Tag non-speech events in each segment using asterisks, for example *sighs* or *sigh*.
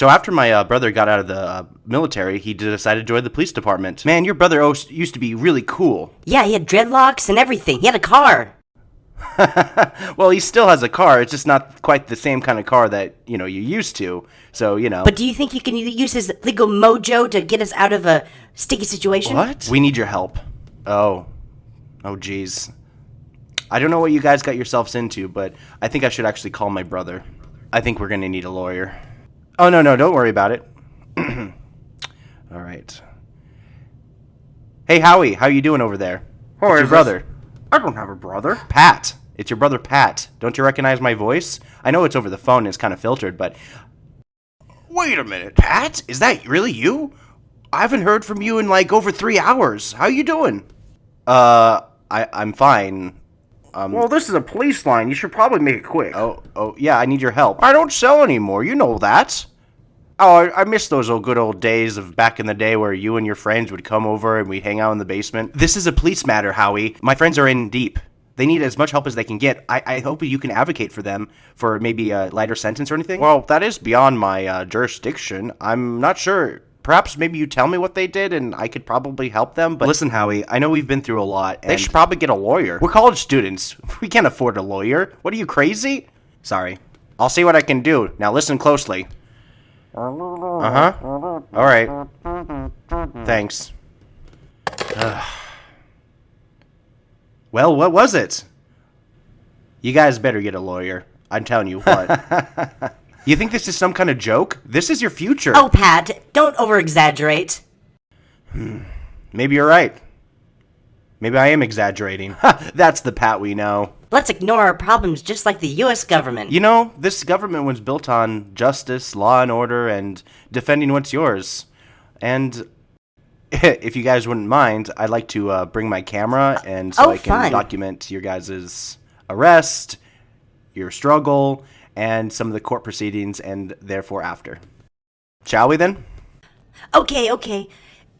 So after my uh, brother got out of the uh, military, he decided to join the police department. Man, your brother o- used to be really cool. Yeah, he had dreadlocks and everything. He had a car. *laughs* well, he still has a car. It's just not quite the same kind of car that you know you used to. So you know. But do you think he can use his legal mojo to get us out of a sticky situation? what? We need your help. Oh, oh, jeez. I don't know what you guys got yourselves into, but I think I should actually call my brother. I think we're gonna need a lawyer. Oh no, no, don't worry about it. *clears throat* All right. Hey Howie, how you doing over there? Who your brother. I don't have a brother. Pat. It's your brother Pat. Don't you recognize my voice? I know it's over the phone and it's kind of filtered, but. Wait a minute, Pat? Is that really you? I haven't heard from you in like over three hours. How you doing? Uh, I I'm fine. Um. Well, this is a police line. You should probably make it quick. oh oh yeah, I need your help. I don't sell anymore. You know that. Oh, I, I miss those old good old days of back in the day where you and your friends would come over and we'd hang out in the basement. This is a police matter, Howie. My friends are in deep. They need as much help as they can get. I, I hope you can advocate for them for maybe a lighter sentence or anything. Well, that is beyond my uh, jurisdiction. I'm not sure. Perhaps maybe you tell me what they did and I could probably help them. But listen, Howie, I know we've been through a lot. they should probably get a lawyer. We're college students. *laughs* We can't afford a lawyer. What are you, crazy? Sorry. I'll see what I can do. Now listen closely. Uh huh. All right. Thanks. Ugh. *sighs* Well, what was it? You guys better get a lawyer. I'm telling you what. *laughs* you think this is some kind of joke? This is your future. Oh, Pat, don't over exaggerate. Maybe you're right. Maybe I am exaggerating. *laughs* That's the Pat we know. Let's ignore our problems just like the US government. You know, this government was built on justice, law and order, and defending what's yours. And *laughs* if you guys wouldn't mind, I'd like to uh, bring my camera and so Oh, I can fun. document your guys' arrest, your struggle, and some of the court proceedings, and therefore after. Shall we then? Okay, okay.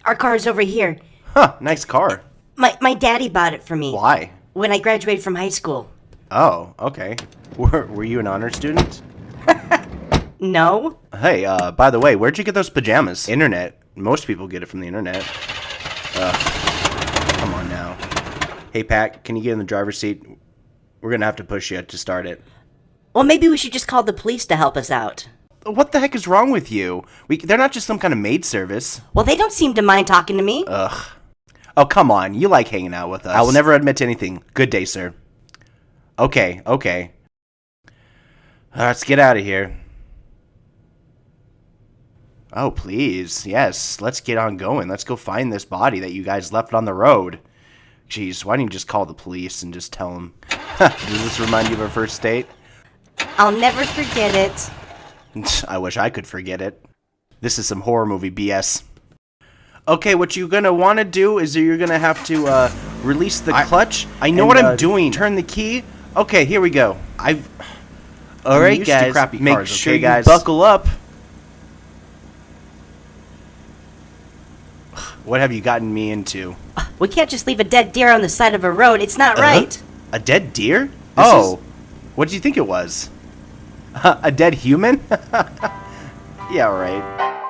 Our car's over here. Huh, nice car. My, my daddy bought it for me Why? when I graduated from high school. Oh, okay. Were, were you an honor student? *laughs* No? Hey, uh, by the way, where'd you get those pajamas? Internet. Most people get it from the internet. Ugh. Come on now. Hey, Pat, can you get in the driver's seat? We're gonna have to push you to start it. Well, maybe we should just call the police to help us out. What the heck is wrong with you? We, they're not just some kind of maid service. Well, they don't seem to mind talking to me. Ugh. Oh, come on. You like hanging out with us. I will never admit to anything. Good day, sir. Okay, okay. Uh, Let's get out of here. Oh, please. Yes, let's get on going. Let's go find this body that you guys left on the road. Jeez, why don't you just call the police and just tell them? *laughs* Does this remind you of our first date? I'll never forget it. *laughs* I wish I could forget it. This is some horror movie BS. Okay, what you're gonna want to do is you're gonna have to uh, release the clutch. I know and, what I'm uh, doing. Turn the key. Okay, here we go. I've. All I'm right, used to guys. crappy make cars, sure okay, you guys? buckle up. What have you gotten me into? We can't just leave a dead deer on the side of a road. It's not Uh-huh. right. A dead deer? This oh, what did you think it was? *laughs* a dead human? *laughs* yeah, right.